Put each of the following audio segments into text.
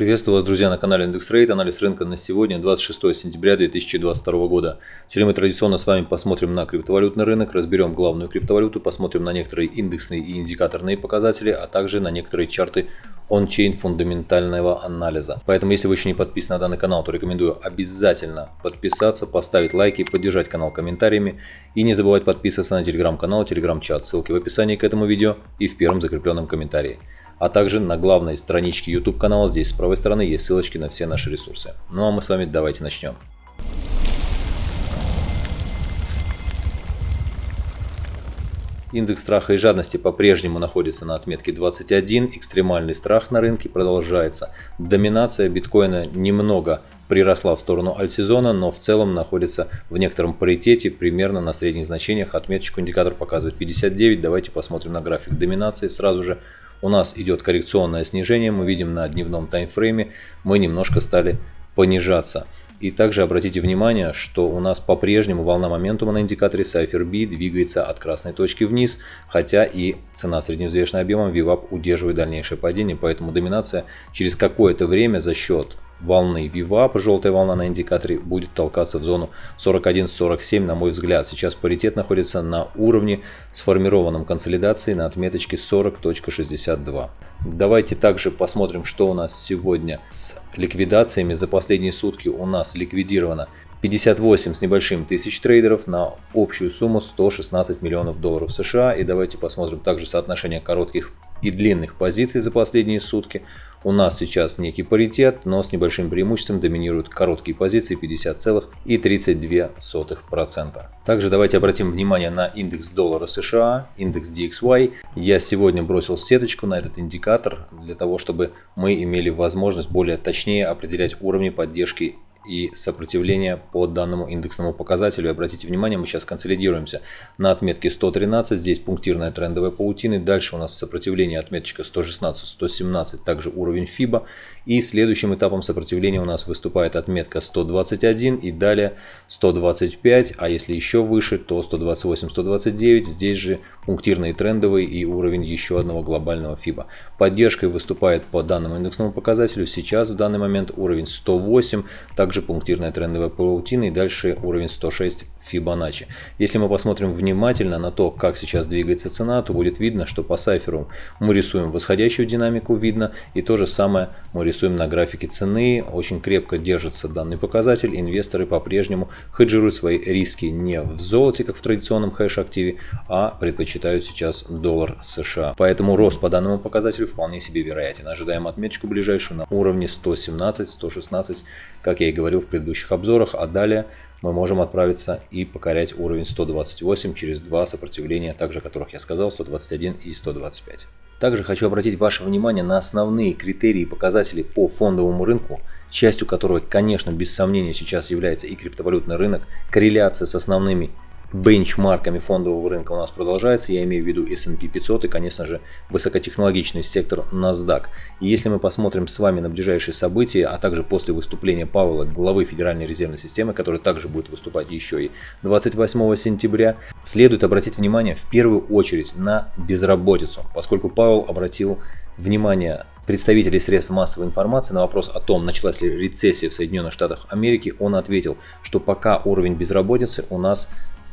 Приветствую вас, друзья, на канале Индекс Рейд. Анализ рынка на сегодня, 26 сентября 2022 года. Сегодня мы традиционно с вами посмотрим на криптовалютный рынок, разберем главную криптовалюту, посмотрим на некоторые индексные и индикаторные показатели, а также на некоторые чарты он-чейн фундаментального анализа. Поэтому, если вы еще не подписаны на данный канал, то рекомендую обязательно подписаться, поставить лайки, поддержать канал комментариями и не забывать подписываться на телеграм-канал, телеграм-чат. Ссылки в описании к этому видео и в первом закрепленном комментарии а также на главной страничке YouTube канала здесь с правой стороны есть ссылочки на все наши ресурсы. Ну а мы с вами давайте начнем. Индекс страха и жадности по-прежнему находится на отметке 21, экстремальный страх на рынке продолжается. Доминация биткоина немного приросла в сторону альтсезона, но в целом находится в некотором паритете, примерно на средних значениях. Отметочку индикатор показывает 59. Давайте посмотрим на график доминации сразу же у нас идет коррекционное снижение, мы видим на дневном таймфрейме, мы немножко стали понижаться. И также обратите внимание, что у нас по-прежнему волна моментума на индикаторе Cypher B двигается от красной точки вниз, хотя и цена средневзвешенным объемом VWAP удерживает дальнейшее падение, поэтому доминация через какое-то время за счет волны VWAP, желтая волна на индикаторе, будет толкаться в зону 41-47, на мой взгляд. Сейчас паритет находится на уровне сформированном консолидации на отметочке 40.62. Давайте также посмотрим, что у нас сегодня с ликвидациями. За последние сутки у нас ликвидировано 58 с небольшим тысяч трейдеров на общую сумму 116 миллионов долларов США. И давайте посмотрим также соотношение коротких и длинных позиций за последние сутки. У нас сейчас некий паритет, но с небольшим преимуществом доминируют короткие позиции 50,32%. Также давайте обратим внимание на индекс доллара США, индекс DXY. Я сегодня бросил сеточку на этот индикатор для того, чтобы мы имели возможность более точнее определять уровни поддержки и сопротивление по данному индексному показателю. Обратите внимание, мы сейчас консолидируемся на отметке 113, здесь пунктирная трендовая паутина. Дальше у нас в сопротивлении отметочка 116-117, также уровень FIBA. И следующим этапом сопротивления у нас выступает отметка 121 и далее 125, а если еще выше, то 128-129. Здесь же пунктирный трендовый и уровень еще одного глобального FIBA. Поддержкой выступает по данному индексному показателю сейчас в данный момент уровень 108, также пунктирная трендовая паутина и дальше уровень 106 Fibonacci. Если мы посмотрим внимательно на то, как сейчас двигается цена, то будет видно, что по сайферу мы рисуем восходящую динамику, видно, и то же самое мы рисуем на графике цены. Очень крепко держится данный показатель. Инвесторы по-прежнему хеджируют свои риски не в золоте, как в традиционном хэш-активе, а предпочитают сейчас доллар США. Поэтому рост по данному показателю вполне себе вероятен. Ожидаем отметочку ближайшую на уровне 117-116, как я и говорил в предыдущих обзорах, а далее мы можем отправиться и покорять уровень 128 через два сопротивления, также которых я сказал, 121 и 125. Также хочу обратить ваше внимание на основные критерии и показатели по фондовому рынку, частью которого, конечно, без сомнения сейчас является и криптовалютный рынок, корреляция с основными бенчмарками фондового рынка у нас продолжается. Я имею в виду S&P 500 и, конечно же, высокотехнологичный сектор NASDAQ. И если мы посмотрим с вами на ближайшие события, а также после выступления Павла, главы Федеральной резервной системы, который также будет выступать еще и 28 сентября, следует обратить внимание в первую очередь на безработицу, поскольку Павел обратил внимание представителей средств массовой информации на вопрос о том, началась ли рецессия в Соединенных Штатах Америки, он ответил, что пока уровень безработицы у нас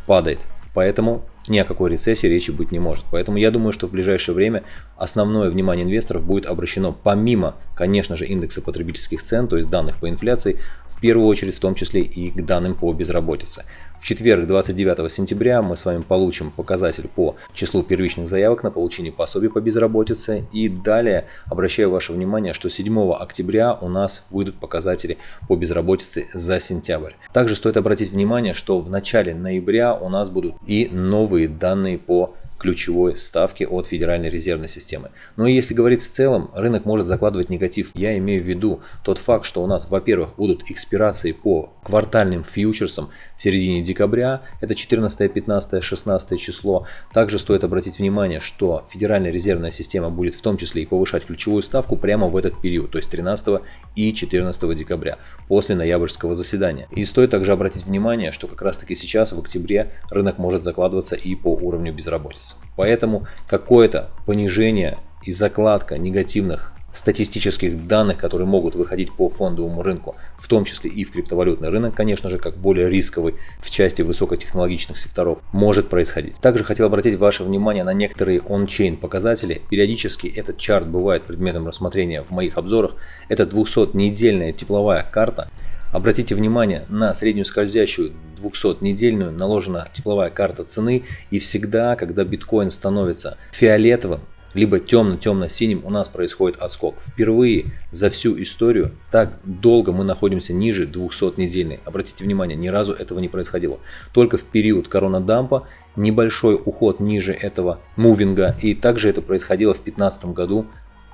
падает. Поэтому ни о какой рецессии речи быть не может. Поэтому я думаю, что в ближайшее время основное внимание инвесторов будет обращено помимо, конечно же, индекса потребительских цен, то есть данных по инфляции, в первую очередь в том числе и к данным по безработице. В четверг, 29 сентября, мы с вами получим показатель по числу первичных заявок на получение пособий по безработице. И далее обращаю ваше внимание, что 7 октября у нас выйдут показатели по безработице за сентябрь. Также стоит обратить внимание, что в начале ноября у нас будут и новые данные по ключевой ставки от Федеральной резервной системы. Но если говорить в целом, рынок может закладывать негатив. Я имею в виду тот факт, что у нас, во-первых, будут экспирации по квартальным фьючерсам в середине декабря, это 14, 15, 16 число. Также стоит обратить внимание, что Федеральная резервная система будет в том числе и повышать ключевую ставку прямо в этот период, то есть 13 и 14 декабря, после ноябрьского заседания. И стоит также обратить внимание, что как раз таки сейчас, в октябре, рынок может закладываться и по уровню безработицы. Поэтому какое-то понижение и закладка негативных статистических данных, которые могут выходить по фондовому рынку, в том числе и в криптовалютный рынок, конечно же, как более рисковый в части высокотехнологичных секторов, может происходить. Также хотел обратить ваше внимание на некоторые он-чейн показатели. Периодически этот чарт бывает предметом рассмотрения в моих обзорах. Это 200-недельная тепловая карта. Обратите внимание на среднюю скользящую 200-недельную наложена тепловая карта цены и всегда, когда биткоин становится фиолетовым, либо темно-темно-синим у нас происходит отскок. Впервые за всю историю так долго мы находимся ниже 200-недельной. Обратите внимание, ни разу этого не происходило. Только в период коронадампа небольшой уход ниже этого мувинга. И также это происходило в 2015 году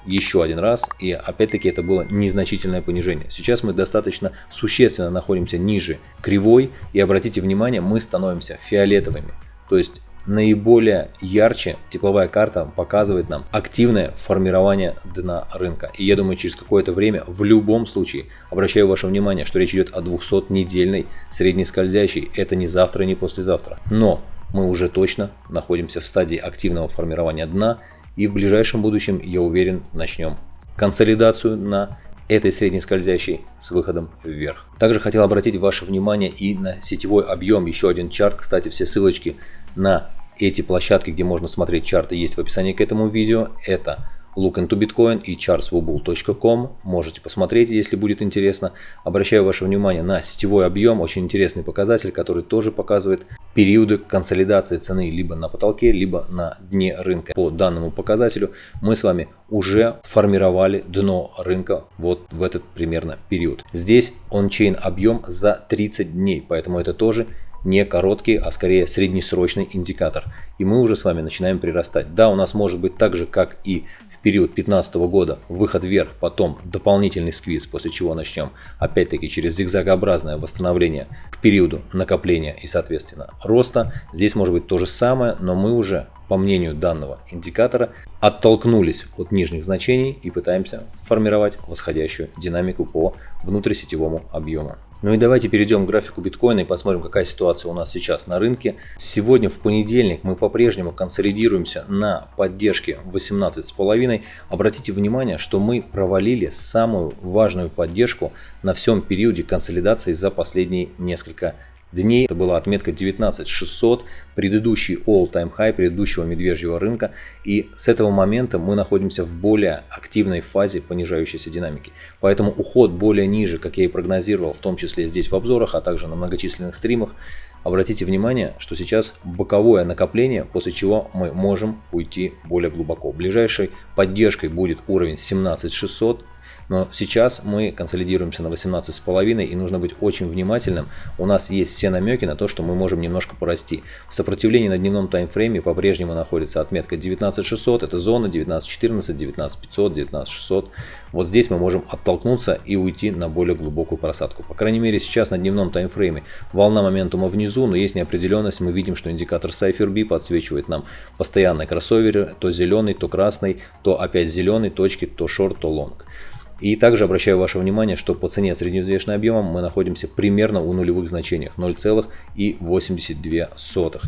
еще один раз, и опять-таки это было незначительное понижение. Сейчас мы достаточно существенно находимся ниже кривой, и обратите внимание, мы становимся фиолетовыми. То есть наиболее ярче тепловая карта показывает нам активное формирование дна рынка. И я думаю, через какое-то время, в любом случае, обращаю ваше внимание, что речь идет о 200-недельной средней скользящей. Это не завтра, не послезавтра. Но мы уже точно находимся в стадии активного формирования дна и в ближайшем будущем, я уверен, начнем консолидацию на этой средней скользящей с выходом вверх. Также хотел обратить ваше внимание и на сетевой объем, еще один чарт, кстати, все ссылочки на эти площадки, где можно смотреть чарты, есть в описании к этому видео. Это Look into Bitcoin и chartswobul.com. Можете посмотреть, если будет интересно. Обращаю ваше внимание на сетевой объем, очень интересный показатель, который тоже показывает периоды консолидации цены либо на потолке, либо на дне рынка. По данному показателю мы с вами уже формировали дно рынка вот в этот примерно период. Здесь он-чейн объем за 30 дней, поэтому это тоже не короткий, а скорее среднесрочный индикатор. И мы уже с вами начинаем прирастать. Да, у нас может быть так же, как и в период 2015 года, выход вверх, потом дополнительный сквиз, после чего начнем опять-таки через зигзагообразное восстановление к периоду накопления и соответственно роста. Здесь может быть то же самое, но мы уже по мнению данного индикатора, оттолкнулись от нижних значений и пытаемся формировать восходящую динамику по внутрисетевому объему. Ну и давайте перейдем к графику биткоина и посмотрим, какая ситуация у нас сейчас на рынке. Сегодня в понедельник мы по-прежнему консолидируемся на поддержке 18,5. Обратите внимание, что мы провалили самую важную поддержку на всем периоде консолидации за последние несколько дней. Это была отметка 19600, предыдущий all-time high предыдущего медвежьего рынка. И с этого момента мы находимся в более активной фазе понижающейся динамики. Поэтому уход более ниже, как я и прогнозировал, в том числе здесь в обзорах, а также на многочисленных стримах, Обратите внимание, что сейчас боковое накопление, после чего мы можем уйти более глубоко. Ближайшей поддержкой будет уровень 17600, но сейчас мы консолидируемся на 18,5 и нужно быть очень внимательным. У нас есть все намеки на то, что мы можем немножко порасти. В сопротивлении на дневном таймфрейме по-прежнему находится отметка 19600, это зона 19114, 19500, 19600. Вот здесь мы можем оттолкнуться и уйти на более глубокую просадку. По крайней мере сейчас на дневном таймфрейме волна моментума внизу, но есть неопределенность. Мы видим, что индикатор CypherB подсвечивает нам постоянно кроссоверы, то зеленый, то красный, то опять зеленый, точки, то шорт, то лонг. И также обращаю ваше внимание, что по цене средневзвешенным объемом мы находимся примерно у нулевых значениях 0,82.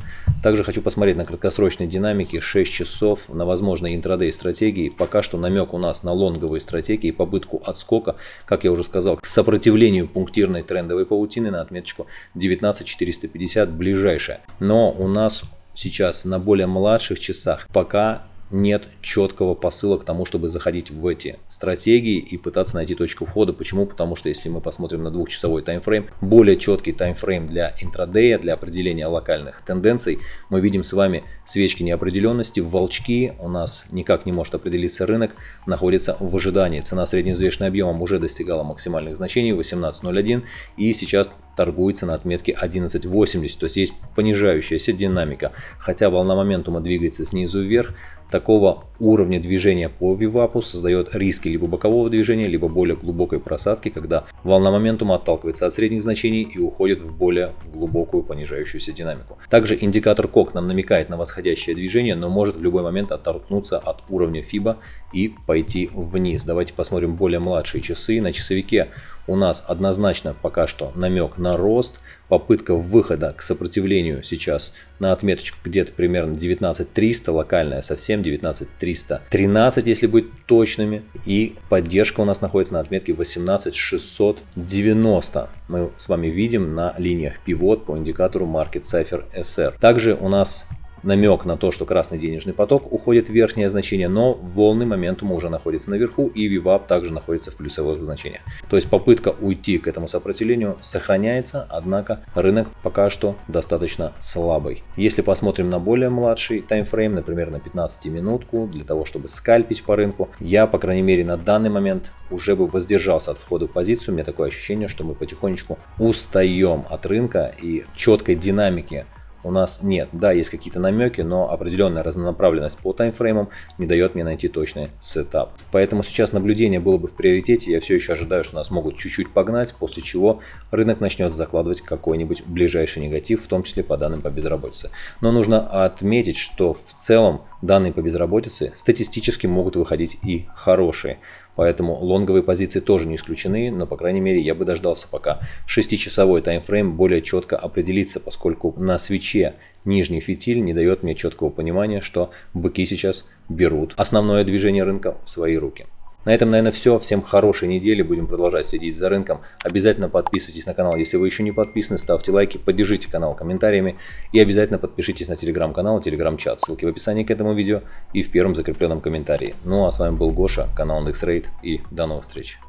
Также хочу посмотреть на краткосрочной динамике 6 часов на возможной интрадей стратегии. Пока что намек у нас на лонговые стратегии, попытку отскока, как я уже сказал, к сопротивлению пунктирной трендовой паутины на отметочку 19450 ближайшая. Но у нас сейчас на более младших часах пока нет четкого посыла к тому, чтобы заходить в эти стратегии и пытаться найти точку входа. Почему? Потому что если мы посмотрим на двухчасовой таймфрейм, более четкий таймфрейм для интрадея, для определения локальных тенденций, мы видим с вами свечки неопределенности, волчки, у нас никак не может определиться рынок, находится в ожидании. Цена средневзвешенным объемом уже достигала максимальных значений 18.01 и сейчас торгуется на отметке 11.80, то есть есть понижающаяся динамика. Хотя волна моментума двигается снизу вверх, такого уровня движения по вивапу создает риски либо бокового движения, либо более глубокой просадки, когда волна моментума отталкивается от средних значений и уходит в более глубокую понижающуюся динамику. Также индикатор КОК нам намекает на восходящее движение, но может в любой момент оттолкнуться от уровня FIBA и пойти вниз. Давайте посмотрим более младшие часы. На часовике у нас однозначно пока что намек на рост. попытка выхода к сопротивлению сейчас на отметочку где-то примерно 19300, локальная совсем 19313, если быть точными. И поддержка у нас находится на отметке 18690. Мы с вами видим на линиях пивот по индикатору Market Cipher SR. Также у нас намек на то, что красный денежный поток уходит в верхнее значение, но волны моментума уже находятся наверху и VWAP также находится в плюсовых значениях. То есть попытка уйти к этому сопротивлению сохраняется, однако рынок пока что достаточно слабый. Если посмотрим на более младший таймфрейм, например на 15 минутку, для того чтобы скальпить по рынку, я по крайней мере на данный момент уже бы воздержался от входа в позицию. У меня такое ощущение, что мы потихонечку устаем от рынка и четкой динамики у нас нет. Да, есть какие-то намеки, но определенная разнонаправленность по таймфреймам не дает мне найти точный сетап. Поэтому сейчас наблюдение было бы в приоритете. Я все еще ожидаю, что нас могут чуть-чуть погнать, после чего рынок начнет закладывать какой-нибудь ближайший негатив, в том числе по данным по безработице. Но нужно отметить, что в целом данные по безработице статистически могут выходить и хорошие. Поэтому лонговые позиции тоже не исключены, но по крайней мере я бы дождался пока 6-часовой таймфрейм более четко определится, поскольку на свече нижний фитиль не дает мне четкого понимания, что быки сейчас берут основное движение рынка в свои руки. На этом, наверное, все. Всем хорошей недели. Будем продолжать следить за рынком. Обязательно подписывайтесь на канал, если вы еще не подписаны. Ставьте лайки, поддержите канал комментариями. И обязательно подпишитесь на телеграм-канал, телеграм-чат. Ссылки в описании к этому видео и в первом закрепленном комментарии. Ну а с вами был Гоша, канал IndexRate и до новых встреч.